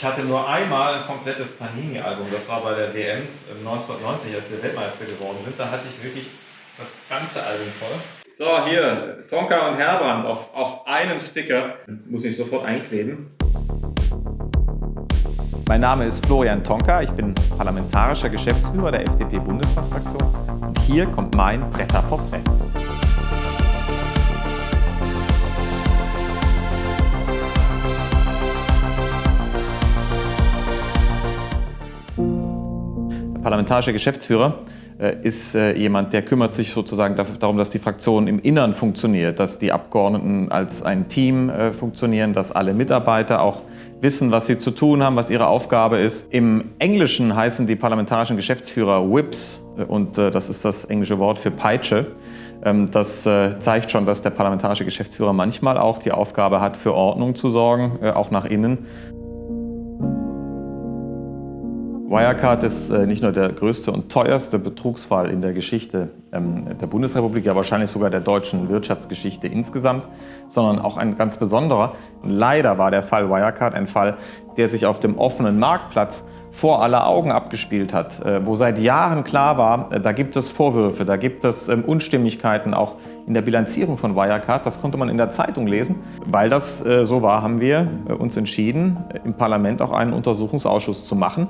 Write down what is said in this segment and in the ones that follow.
Ich hatte nur einmal ein komplettes Panini-Album, das war bei der WM 1990, als wir Weltmeister geworden sind. Da hatte ich wirklich das ganze Album voll. So, hier, Tonka und Herbrand auf, auf einem Sticker. Muss ich sofort einkleben. Mein Name ist Florian Tonka, ich bin parlamentarischer Geschäftsführer der FDP-Bundestagsfraktion und hier kommt mein Bretterporträt. Parlamentarischer Geschäftsführer äh, ist äh, jemand, der kümmert sich sozusagen darum, dass die Fraktion im Innern funktioniert, dass die Abgeordneten als ein Team äh, funktionieren, dass alle Mitarbeiter auch wissen, was sie zu tun haben, was ihre Aufgabe ist. Im Englischen heißen die parlamentarischen Geschäftsführer Whips und das ist das englische Wort für Peitsche. Ähm, das zeigt schon, dass der parlamentarische Geschäftsführer manchmal auch die Aufgabe hat, für Ordnung zu sorgen, auch nach innen. Wirecard ist äh, nicht nur der größte und teuerste Betrugsfall in der Geschichte ähm, der Bundesrepublik, ja wahrscheinlich sogar der deutschen Wirtschaftsgeschichte insgesamt, sondern auch ein ganz besonderer. Leider war der Fall Wirecard ein Fall, der sich auf dem offenen Marktplatz vor aller Augen abgespielt hat, äh, wo seit Jahren klar war, äh, da gibt es Vorwürfe, da gibt es ähm, Unstimmigkeiten auch in der Bilanzierung von Wirecard. Das konnte man in der Zeitung lesen. Weil das so war, haben wir uns entschieden, im Parlament auch einen Untersuchungsausschuss zu machen,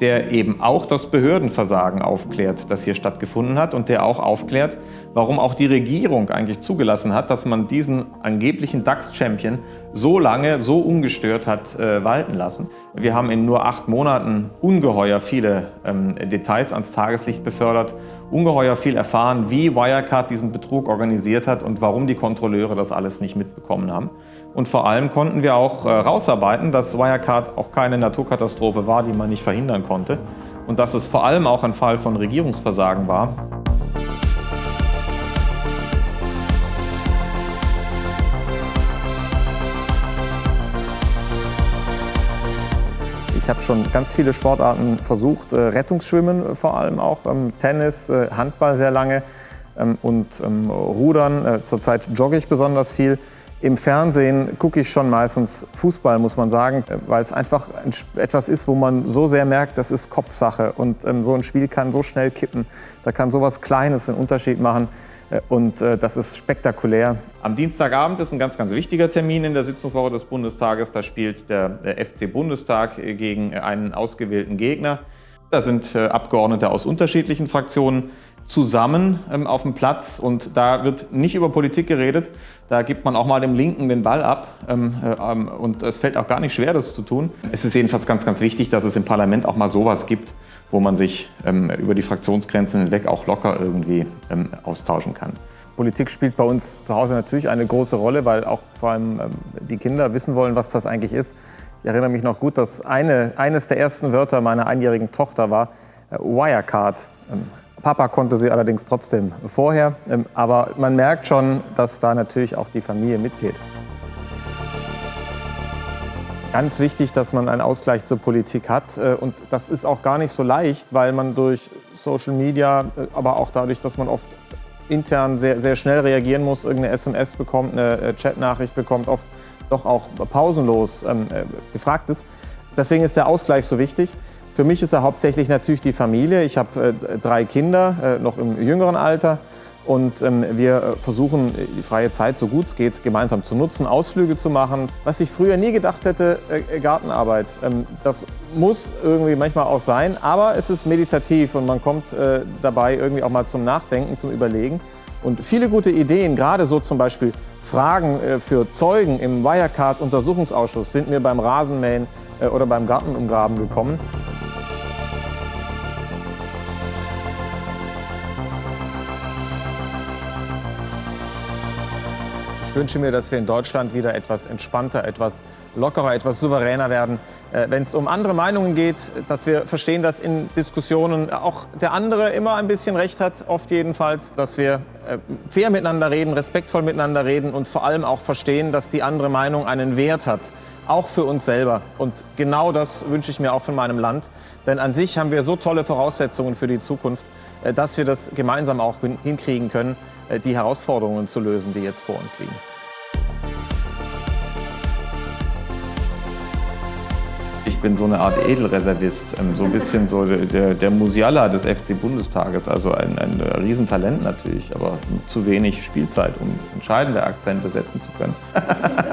der eben auch das Behördenversagen aufklärt, das hier stattgefunden hat und der auch aufklärt, warum auch die Regierung eigentlich zugelassen hat, dass man diesen angeblichen DAX-Champion so lange, so ungestört hat äh, walten lassen. Wir haben in nur acht Monaten ungeheuer viele ähm, Details ans Tageslicht befördert, ungeheuer viel erfahren, wie Wirecard diesen Betrug organisiert hat und warum die Kontrolleure das alles nicht mitbekommen haben. Und vor allem konnten wir auch äh, rausarbeiten, dass Wirecard auch keine Naturkatastrophe war, die man nicht verhindern konnte. Und dass es vor allem auch ein Fall von Regierungsversagen war. Ich habe schon ganz viele Sportarten versucht, äh, Rettungsschwimmen vor allem auch, ähm, Tennis, äh, Handball sehr lange ähm, und ähm, Rudern. Zurzeit jogge ich besonders viel. Im Fernsehen gucke ich schon meistens Fußball, muss man sagen, weil es einfach etwas ist, wo man so sehr merkt, das ist Kopfsache. Und so ein Spiel kann so schnell kippen. Da kann so was Kleines einen Unterschied machen. Äh, und äh, das ist spektakulär. Am Dienstagabend ist ein ganz, ganz wichtiger Termin in der Sitzungswoche des Bundestages. Da spielt der, der FC Bundestag gegen einen ausgewählten Gegner. Da sind äh, Abgeordnete aus unterschiedlichen Fraktionen zusammen ähm, auf dem Platz und da wird nicht über Politik geredet. Da gibt man auch mal dem Linken den Ball ab ähm, äh, ähm, und es fällt auch gar nicht schwer, das zu tun. Es ist jedenfalls ganz, ganz wichtig, dass es im Parlament auch mal sowas gibt, wo man sich ähm, über die Fraktionsgrenzen hinweg auch locker irgendwie ähm, austauschen kann. Politik spielt bei uns zu Hause natürlich eine große Rolle, weil auch vor allem ähm, die Kinder wissen wollen, was das eigentlich ist. Ich erinnere mich noch gut, dass eine, eines der ersten Wörter meiner einjährigen Tochter war äh, Wirecard. Papa konnte sie allerdings trotzdem vorher. Ähm, aber man merkt schon, dass da natürlich auch die Familie mitgeht. Ganz wichtig, dass man einen Ausgleich zur Politik hat. Äh, und das ist auch gar nicht so leicht, weil man durch Social Media, äh, aber auch dadurch, dass man oft intern sehr, sehr schnell reagieren muss, irgendeine SMS bekommt, eine äh, Chatnachricht bekommt, oft doch auch pausenlos ähm, gefragt ist. Deswegen ist der Ausgleich so wichtig. Für mich ist er hauptsächlich natürlich die Familie. Ich habe äh, drei Kinder, äh, noch im jüngeren Alter. Und ähm, wir äh, versuchen, die freie Zeit so gut es geht gemeinsam zu nutzen, Ausflüge zu machen. Was ich früher nie gedacht hätte, Gartenarbeit. Ähm, das muss irgendwie manchmal auch sein, aber es ist meditativ und man kommt dabei irgendwie auch mal zum Nachdenken, zum Überlegen. Und viele gute Ideen, gerade so zum Beispiel Fragen für Zeugen im Wirecard-Untersuchungsausschuss sind mir beim Rasenmähen oder beim Gartenumgraben gekommen. Wünsche mir, dass wir in Deutschland wieder etwas entspannter, etwas lockerer, etwas souveräner werden. Äh, Wenn es um andere Meinungen geht, dass wir verstehen, dass in Diskussionen auch der andere immer ein bisschen recht hat, oft jedenfalls, dass wir äh, fair miteinander reden, respektvoll miteinander reden und vor allem auch verstehen, dass die andere Meinung einen Wert hat, auch für uns selber. Und genau das wünsche ich mir auch von meinem Land. Denn an sich haben wir so tolle Voraussetzungen für die Zukunft, äh, dass wir das gemeinsam auch hinkriegen können. Äh, die Herausforderungen zu lösen, die jetzt vor uns liegen. ich bin so eine Art Edelreservist, ähm, so ein bisschen so der, der Musiala des FC Bundestages, also ein, ein Riesentalent natürlich, aber zu wenig Spielzeit, um entscheidende Akzente setzen zu können.